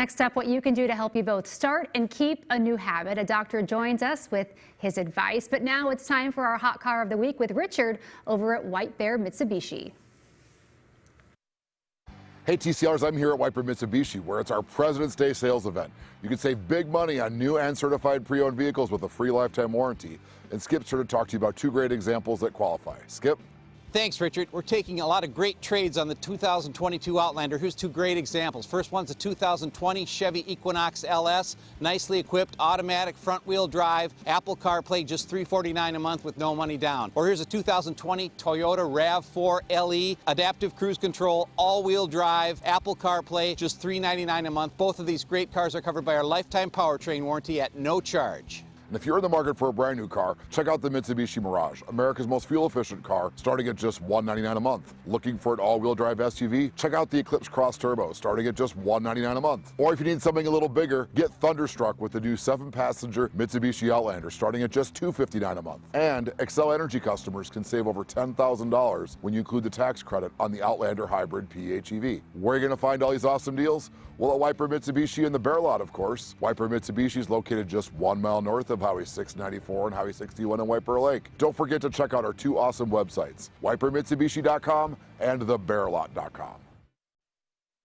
Next up, what you can do to help you both start and keep a new habit. A doctor joins us with his advice. But now it's time for our hot car of the week with Richard over at White Bear Mitsubishi. Hey TCRs, I'm here at White Bear Mitsubishi where it's our President's Day sales event. You can save big money on new and certified pre-owned vehicles with a free lifetime warranty. And Skip's here to talk to you about two great examples that qualify. Skip? Thanks, Richard. We're taking a lot of great trades on the 2022 Outlander. Here's two great examples. First one's a 2020 Chevy Equinox LS, nicely equipped, automatic front-wheel drive, Apple CarPlay, just 349 a month with no money down. Or here's a 2020 Toyota RAV4 LE, adaptive cruise control, all-wheel drive, Apple CarPlay, just 399 a month. Both of these great cars are covered by our lifetime powertrain warranty at no charge. And if you're in the market for a brand new car, check out the Mitsubishi Mirage, America's most fuel efficient car, starting at just 199 a month. Looking for an all-wheel drive SUV? Check out the Eclipse Cross Turbo, starting at just 199 a month. Or if you need something a little bigger, get thunderstruck with the new seven-passenger Mitsubishi Outlander, starting at just 259 a month. And Xcel Energy customers can save over $10,000 when you include the tax credit on the Outlander Hybrid PHEV. Where are you going to find all these awesome deals? Well, at Bear Mitsubishi in the Bear Lot, of course. White Bear Mitsubishi is located just one mile north of Highway 694 and Highway 61 in White Bear Lake. Don't forget to check out our two awesome websites, whitebearmitsubishi.com and thebearlot.com.